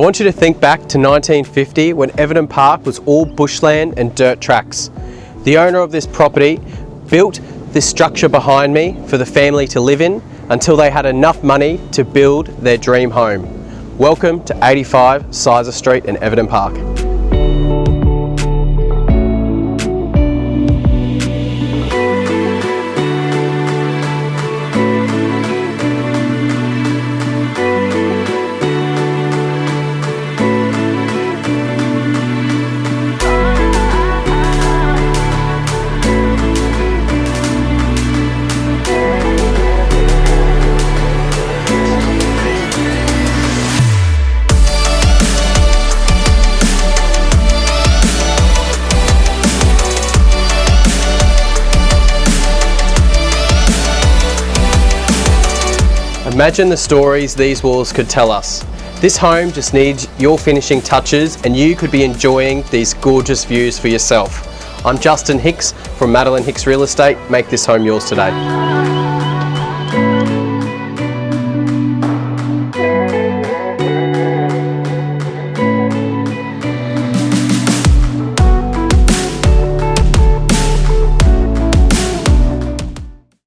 want you to think back to 1950 when Everton Park was all bushland and dirt tracks. The owner of this property built this structure behind me for the family to live in until they had enough money to build their dream home. Welcome to 85 Sizer Street in Everton Park. Imagine the stories these walls could tell us. This home just needs your finishing touches and you could be enjoying these gorgeous views for yourself. I'm Justin Hicks from Madeline Hicks Real Estate. Make this home yours today.